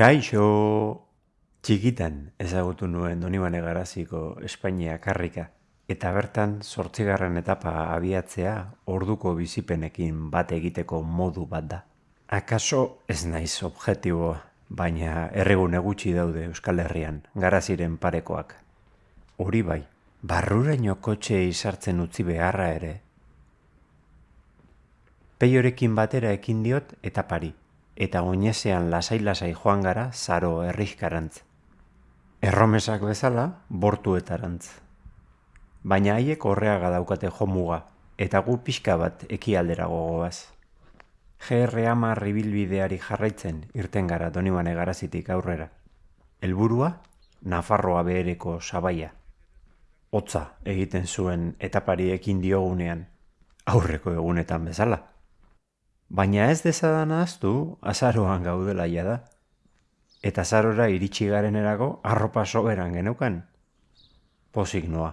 Kaixo! Txikitan ezagutu nuen Donibane Garaziko Espainia karrika eta bertan zortzigarren etapa abiatzea orduko bizipenekin bat egiteko modu bat da. Akaso ez naiz objektiboa, baina erregune gutxi daude Euskal Herrian, garaziren parekoak. Hori bai, barruraino kotxe izartzen utzi beharra ere. Peiorekin batera ekin diot eta pari, eta oinezean lasai-lasai joan gara zaro errizkarantz. Erromesak bezala, bortuetarantz. Baina haiek horreaga daukate jomuga, eta gu pixka bat ekialdera gogoaz. GR amar ibilbideari jarraitzen irten gara donibane garazitik aurrera. Helburua Nafarroa behereko sabaia. Hotza egiten zuen etapari ekin diogunean, aurreko egunetan bezala. Baina ez dezadan ahaztu azaroan gaudela da. Eta azarora iritsi garen erago arropa soberan geneukan. Pozik noa.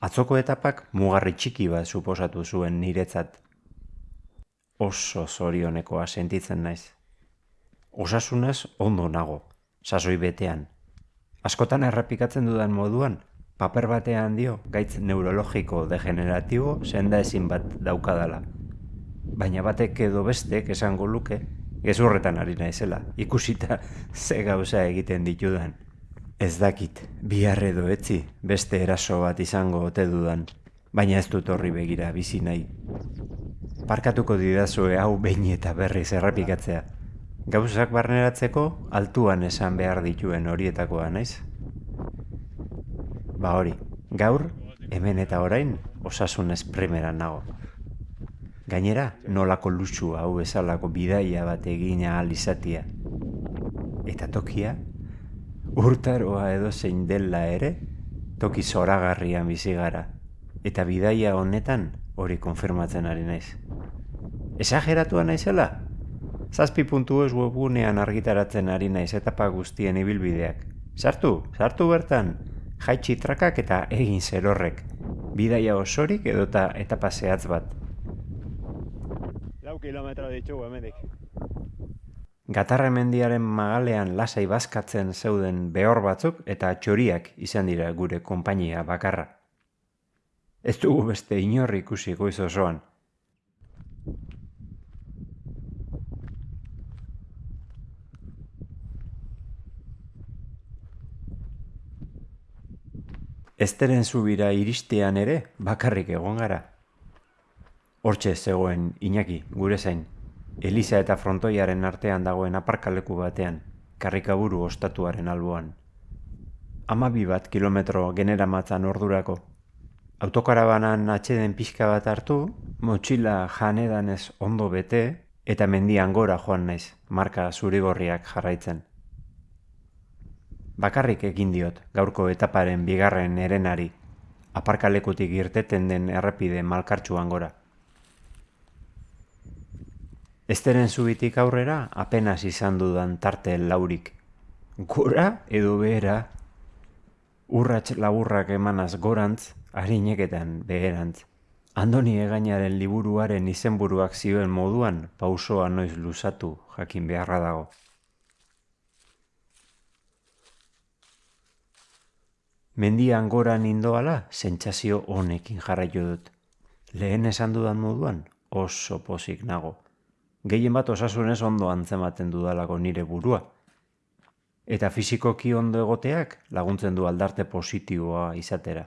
Atzoko etapak mugarri txiki bat suposatu zuen niretzat. Oso zorionekoa sentitzen naiz. Osasunez ondo nago, sasoi betean. Askotan errepikatzen dudan moduan, paper batean dio gaitz neurologiko degeneratibo senda ezin bat daukadala baina batek edo bestek esango luke gezurretan ari naizela, ikusita ze gauza egiten ditudan. Ez dakit, bihar edo etzi beste eraso bat izango ote dudan, baina ez dut horri begira bizi nahi. Parkatuko didazue hau behin eta berriz errepikatzea. Gauzak barneratzeko altuan esan behar dituen horietakoa naiz. Ba hori, gaur, hemen eta orain, osasunez primeran nago. Gainera, nolako luxu hau bezalako bidaia bat egina alizatia. Eta tokia, urtaroa edo zein dela ere, toki zoragarrian bizi gara. Eta bidaia honetan hori konfirmatzen ari naiz. Esageratua naizela? Zazpi puntu ez webunean argitaratzen ari naiz etapa guztien ibilbideak. Sartu, sartu bertan, jaitsi trakak eta egin zerorrek. Bidaia osorik edota etapa zehatz bat kilometro ditugu hemendik. Gatarre mendiaren magalean lasai bazkatzen zeuden behor batzuk eta txoriak izan dira gure konpainia bakarra. Ez dugu beste inorri ikusi goiz osoan. Esteren zubira iristean ere bakarrik egon gara. Hortxe zegoen Iñaki, gure zain, Eliza eta frontoiaren artean dagoen aparkaleku batean, karrikaburu ostatuaren alboan. Amabi bat kilometro genera matzan ordurako. Autokarabanan atxeden pixka bat hartu, motxila janedanez ondo bete, eta mendian gora joan naiz, marka zurigorriak jarraitzen. Bakarrik egin diot, gaurko etaparen bigarren erenari, aparkalekutik irteten den errepide malkartxuan gora. Esteren zubitik aurrera apenas izan dudan tarte laurik. Gora edo behera, urrats laburrak emanaz gorantz, harineketan beherantz. Andoni egainaren liburuaren izenburuak zioen moduan pausoa noiz luzatu jakin beharra dago. Mendian goran indoala, sentsazio honekin jarraio dut. Lehen esan dudan moduan, oso pozik nago gehien bat osasunez ondo antzematen dudalako nire burua. Eta fizikoki ondo egoteak laguntzen du aldarte positiboa izatera.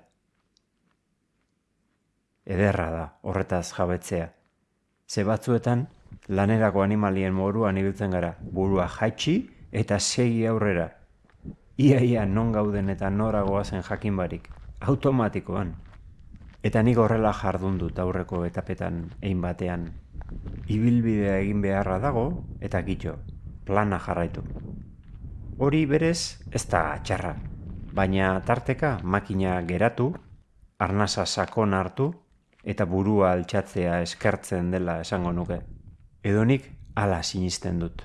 Ederra da, horretaz jabetzea. Ze batzuetan, lanerako animalien moruan ibiltzen gara, burua jaitsi eta segi aurrera. Iaia non gauden eta noragoa zen jakin barik, automatikoan. Eta nik horrela jardun dut aurreko etapetan egin batean ibilbidea egin beharra dago eta gitxo, plana jarraitu. Hori berez ez da txarra, baina tarteka makina geratu, arnasa sakon hartu eta burua altxatzea eskertzen dela esango nuke. Edonik ala sinisten dut.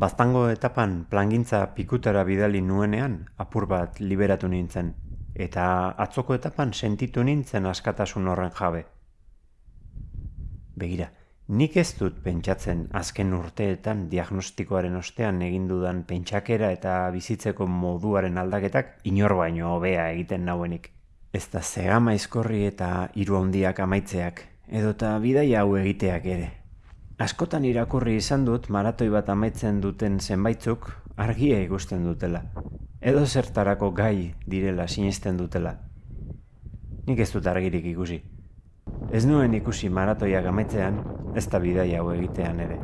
Baztango etapan plangintza pikutara bidali nuenean apur bat liberatu nintzen, eta atzoko etapan sentitu nintzen askatasun horren jabe. Begira, Nik ez dut pentsatzen azken urteetan diagnostikoaren ostean egin dudan pentsakera eta bizitzeko moduaren aldaketak inor baino hobea egiten nauenik. Ez da zegama izkorri eta hiru handiak amaitzeak, edota bidaia hau egiteak ere. Askotan irakurri izan dut maratoi bat amaitzen duten zenbaitzuk argia ikusten dutela. Edo zertarako gai direla sinisten dutela. Nik ez dut argirik ikusi. Ez nuen ikusi maratoiak amaitzean, ez da bidai hau egitean ere.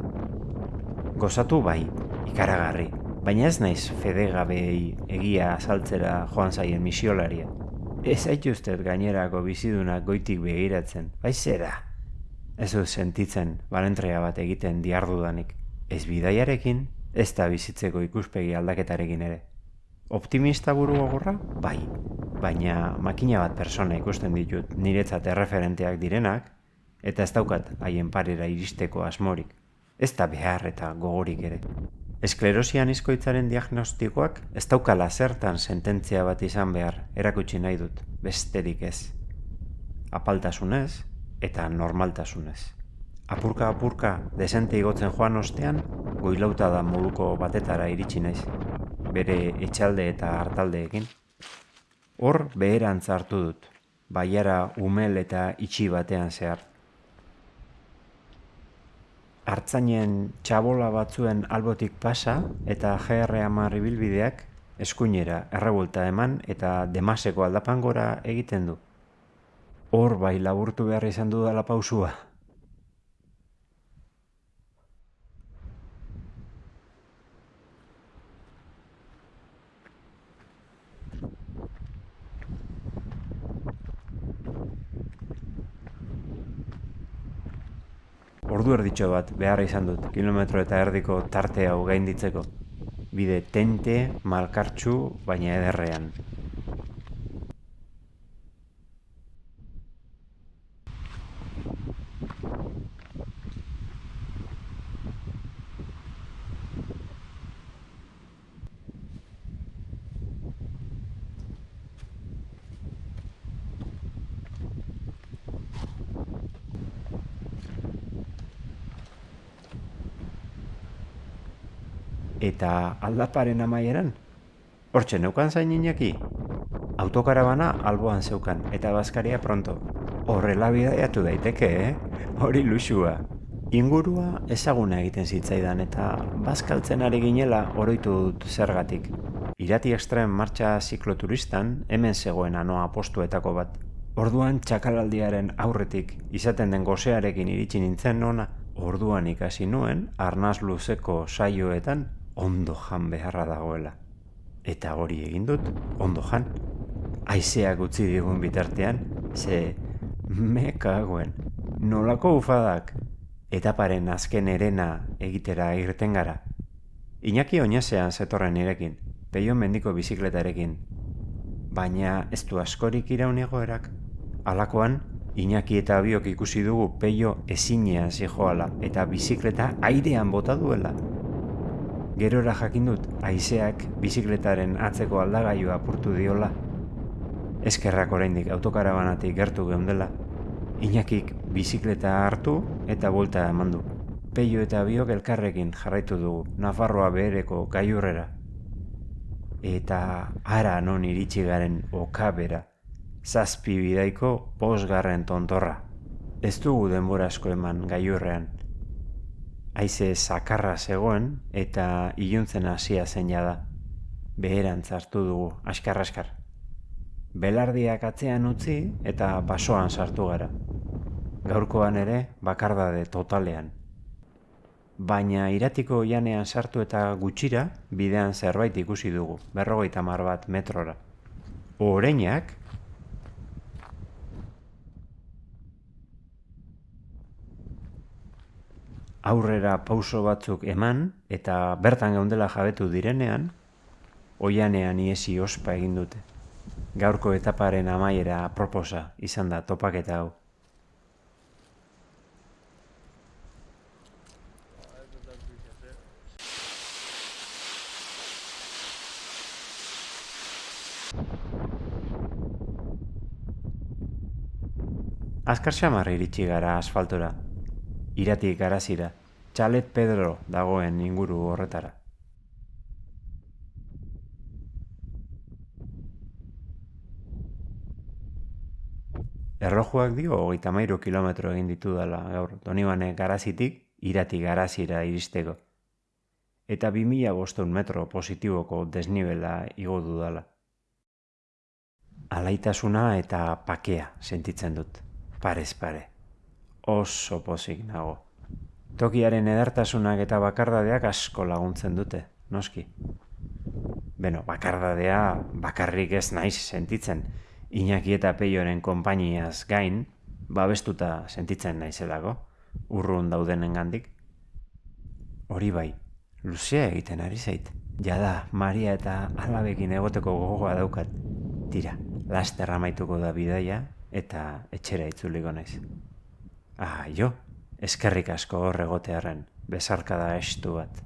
Gozatu bai, ikaragarri, baina ez naiz fedegabei egia azaltzera joan zaien misiolaria. Ez aituztet gainerako bizidunak goitik begiratzen, bai zera. Ez dut sentitzen balentrea bat egiten diardudanik. Ez bidaiarekin, ez da bizitzeko ikuspegi aldaketarekin ere. Optimista buru gogorra? Bai. Baina makina bat persona ikusten ditut niretzat erreferenteak direnak, eta ez daukat haien parera iristeko asmorik. Ez da behar eta gogorik ere. Esklerosian izkoitzaren diagnostikoak ez daukala zertan sententzia bat izan behar erakutsi nahi dut, besterik ez. Apaltasunez eta normaltasunez. Apurka apurka desente igotzen joan ostean, goilauta da moduko batetara iritsi naiz bere etxalde eta hartaldeekin. Hor beherantz hartu dut, baiara umel eta itxi batean zehar. Artzainen txabola batzuen albotik pasa eta GR amar ibilbideak eskuinera errebolta eman eta demaseko aldapangora egiten du. Hor bai laburtu behar izan dudala pausua. Ordu erditxo bat behar izan dut, kilometro eta erdiko tarte hau gainditzeko. Bide tente, malkartxu, baina ederrean. Eta aldaparen amaieran? Hortxe neukan zain inaki? Autokarabana alboan zeukan eta bazkaria pronto. Horrela bidaiatu daiteke, eh? Hori luxua. Ingurua ezaguna egiten zitzaidan eta bazkaltzen ari ginela oroitu dut zergatik. Irati ekstrem martxa zikloturistan hemen zegoen anoa postuetako bat. Orduan txakalaldiaren aurretik izaten den gozearekin iritsi nintzen nona, orduan ikasi nuen arnaz luzeko saioetan ondo jan beharra dagoela. Eta hori egin dut, ondo jan. Aizeak utzi digun bitartean, ze mekagoen, nolako ufadak, etaparen azken erena egitera irten gara. Iñaki oinazean zetorren nirekin, peio mendiko bizikletarekin. Baina ez du askorik iraun egoerak. Alakoan, Iñaki eta biok ikusi dugu peio ezinean zijoala eta bizikleta airean bota duela. Gerora jakin dut, haizeak bizikletaren atzeko aldagaiua apurtu diola. Eskerrak oraindik autokarabanatik gertu geundela. Inakik bizikleta hartu eta volta eman du. Peio eta biok elkarrekin jarraitu dugu, Nafarroa behereko gaiurrera. Eta ara non iritsi garen okabera, zazpi bidaiko posgarren tontorra. Ez dugu denbora asko eman gaiurrean, Aize sakarra zegoen eta iluntzen hasia zen da. Beheran hartu dugu, askar-askar. Belardiak atzean utzi eta basoan sartu gara. Gaurkoan ere bakardade totalean. Baina iratiko janean sartu eta gutxira bidean zerbait ikusi dugu, berrogeita mar bat metrora. Oreinak aurrera pauso batzuk eman eta bertan geundela jabetu direnean, oianean iesi ospa egin dute. Gaurko etaparen amaiera proposa izan da topaketa hau. Azkar xamarri iritsi gara asfaltora, iratik garazira, txalet Pedro dagoen inguru horretara. Errojuak dio hogeita mairu kilometro egin ditu dela gaur, donibane garazitik irati garazira iristeko. Eta bi mila bostun metro positiboko desnibela igo dudala. Alaitasuna eta pakea sentitzen dut, parez pare. Oso pozik nago. Tokiaren edartasunak eta bakardadeak asko laguntzen dute, noski. Beno, bakardadea bakarrik ez naiz sentitzen, Iñaki eta Peioren konpainiaz gain, babestuta sentitzen naizelako, urrun daudenen gandik. Hori bai, luzea egiten ari zait. Jada, Maria eta alabekin egoteko gogoa daukat. Tira, laster amaituko da bidaia eta etxera itzuliko naiz. Ah, jo, eskerrik asko hor egotearen, besarkada estu bat.